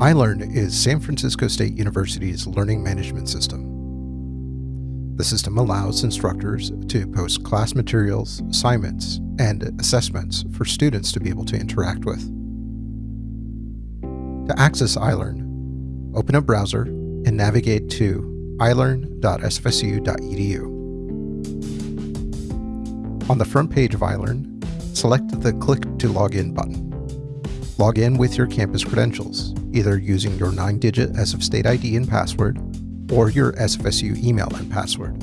iLearn is San Francisco State University's learning management system. The system allows instructors to post class materials, assignments, and assessments for students to be able to interact with. To access iLearn, open a browser and navigate to ilearn.sfsu.edu. On the front page of iLearn, select the Click to Login button. Log in with your campus credentials, either using your 9-digit SF State ID and password or your SFSU email and password.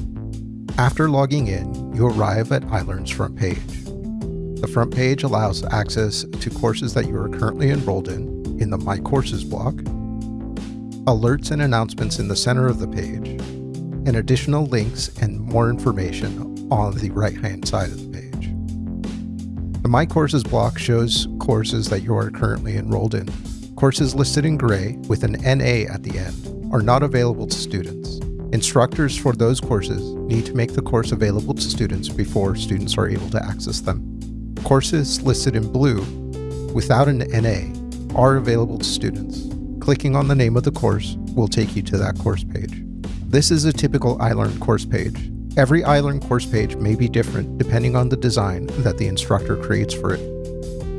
After logging in, you arrive at iLearn's front page. The front page allows access to courses that you are currently enrolled in in the My Courses block, alerts and announcements in the center of the page, and additional links and more information on the right-hand side of the page. The My Courses block shows courses that you are currently enrolled in. Courses listed in gray with an NA at the end are not available to students. Instructors for those courses need to make the course available to students before students are able to access them. Courses listed in blue without an NA are available to students. Clicking on the name of the course will take you to that course page. This is a typical iLearn course page. Every iLearn course page may be different depending on the design that the instructor creates for it.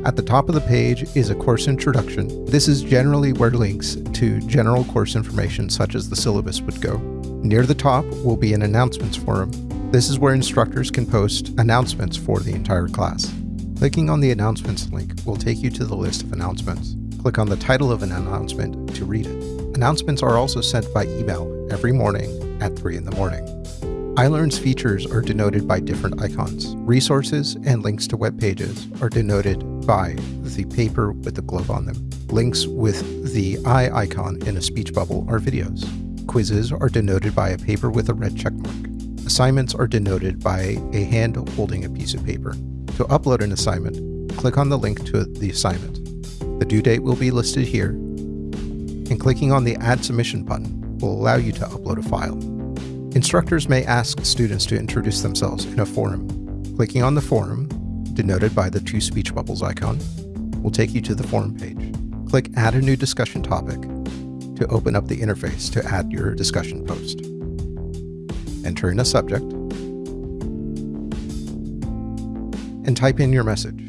At the top of the page is a course introduction. This is generally where links to general course information such as the syllabus would go. Near the top will be an announcements forum. This is where instructors can post announcements for the entire class. Clicking on the announcements link will take you to the list of announcements. Click on the title of an announcement to read it. Announcements are also sent by email every morning at 3 in the morning iLearn's features are denoted by different icons. Resources and links to web pages are denoted by the paper with the globe on them. Links with the eye icon in a speech bubble are videos. Quizzes are denoted by a paper with a red checkmark. Assignments are denoted by a hand holding a piece of paper. To upload an assignment, click on the link to the assignment. The due date will be listed here, and clicking on the Add Submission button will allow you to upload a file. Instructors may ask students to introduce themselves in a forum. Clicking on the forum, denoted by the two speech bubbles icon, will take you to the forum page. Click Add a new discussion topic to open up the interface to add your discussion post. Enter in a subject and type in your message.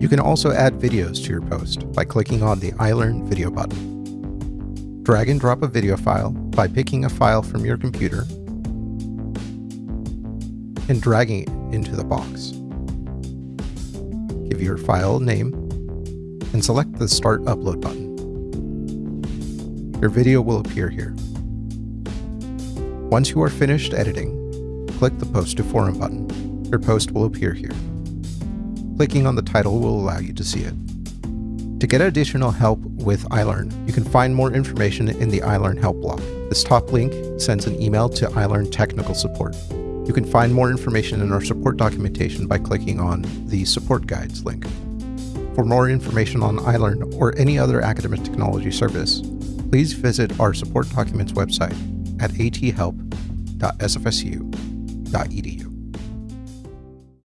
You can also add videos to your post by clicking on the iLearn video button. Drag and drop a video file by picking a file from your computer and dragging it into the box. Give your file name and select the Start Upload button. Your video will appear here. Once you are finished editing, click the Post to Forum button. Your post will appear here. Clicking on the title will allow you to see it. To get additional help with iLearn, you can find more information in the iLearn Help block. This top link sends an email to iLearn Technical Support. You can find more information in our support documentation by clicking on the Support Guides link. For more information on iLearn or any other academic technology service, please visit our support documents website at athelp.sfsu.edu.